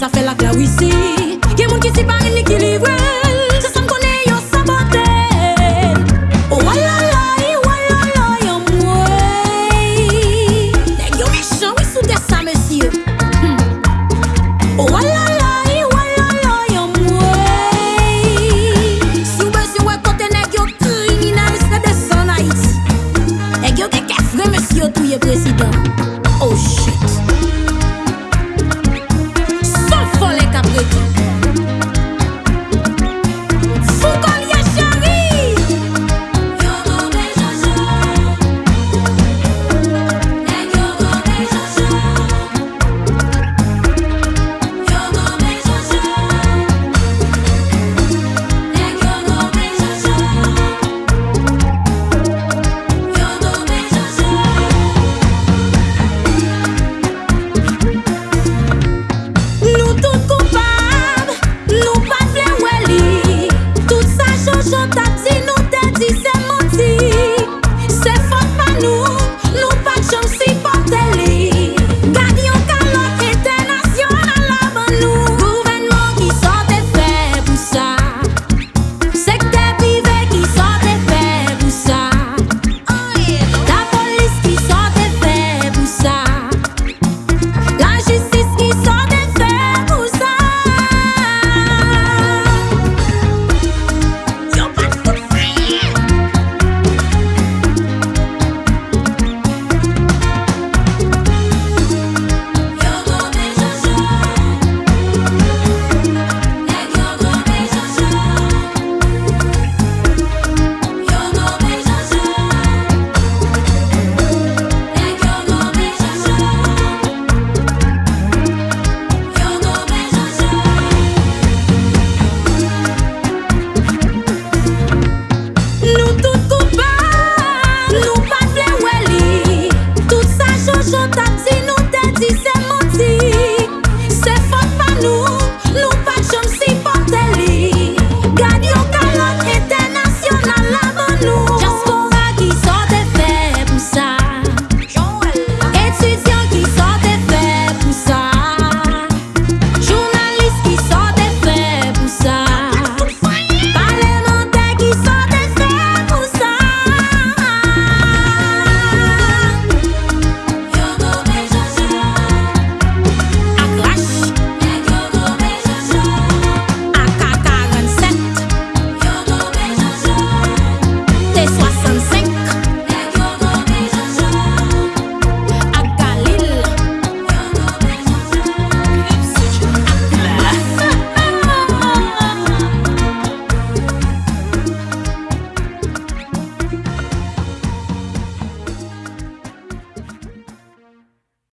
sa fe lak la wisi